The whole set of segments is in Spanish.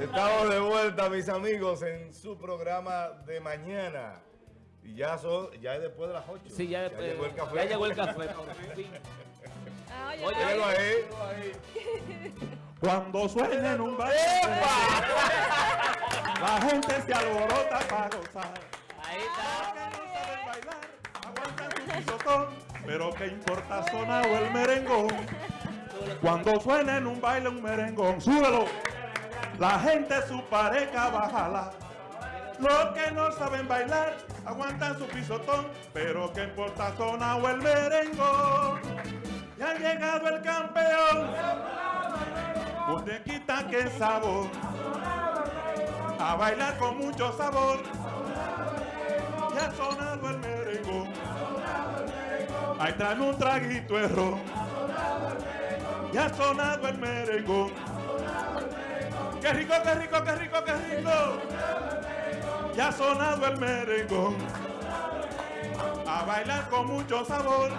Estamos de vuelta, mis amigos, en su programa de mañana. Y ya son, ya es después de las 8. Sí, ya, después, llegó el café. Ya llegó el café. Ah, oye, Oye, ahí. ahí. Cuando suena en un baile, la gente se alborota para gozar. Ahí Los está. que no saben bailar, aguantan su pisotón, pero qué importa sonar o el merengón. Cuando suena en un baile un merengón, súbelo. La gente su pareja va a jalar. Los que no saben bailar, aguantan su pisotón, pero qué importa sonar o el merengón. Ya ha llegado el campeón. Usted quita que sabor. A bailar con mucho sabor. Ya ha sonado el merengón. Ahí traen un traguito ron. Ya ha sonado el merengón. Qué rico, qué rico, qué rico, qué rico. Ya ha sonado el merengón. A bailar con mucho sabor.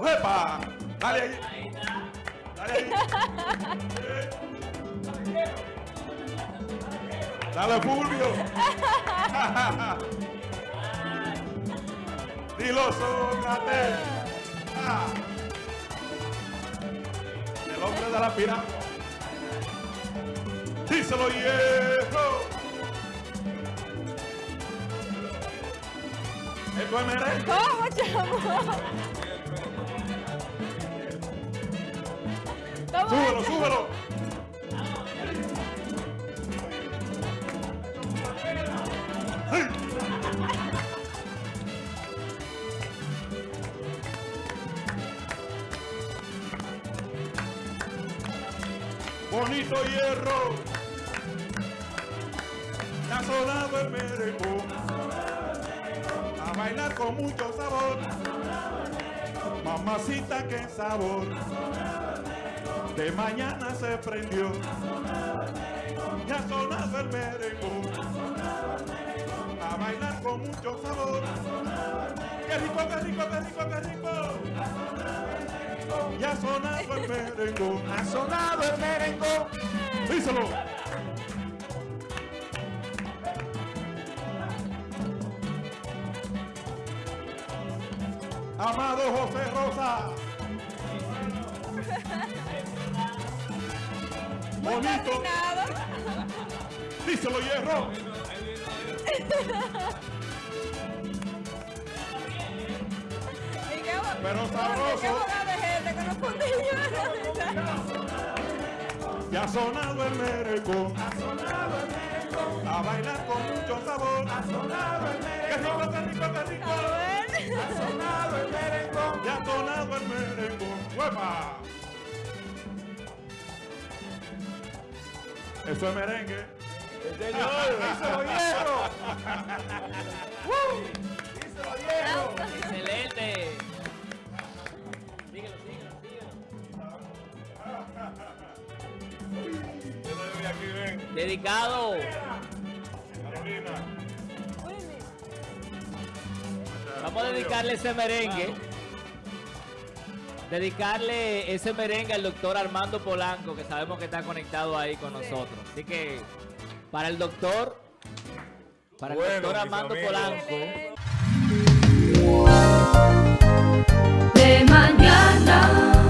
¡Uepa! Dale ahí. Dale ahí. Dale, Fulvio. Dilo, Sócrates. Ah. El hombre de la pirámide. Díselo, viejo. Esto es merengue. ¿Cómo, chamo? ¿Cómo Súbelo, súbelo. Bonito hierro. Sonado el merengón. A bailar con mucho sabor. Mamacita, qué sabor de mañana se prendió. Ya sonado el merengón. A bailar con mucho sabor. Qué rico, qué rico, qué rico, qué rico. Ya sonado el merengón. Ha sonado el merengón. Díselo. Amado José Rosa. Muy Bonito. Díselo, hierro. Pero sabroso. Qué boca de gente que no fundillo. Ya ha sonado el merengón. A bailar con mucho sabor. Qué rico, qué rico, qué rico. A ver. el merengón. Ya ha sonado el merengón. ¡Huepa! Eso es merengue. Señor, díselo, hierro. Díselo, hierro. Excelente. Síguelo, síguelo, síguelo. Yo no voy aquí, ven. Dedicado. Vamos a dedicarle ese merengue. Dedicarle ese merengue al doctor Armando Polanco, que sabemos que está conectado ahí con nosotros. Así que, para el doctor, para el doctor Armando. Polanco. ¿eh? De mañana.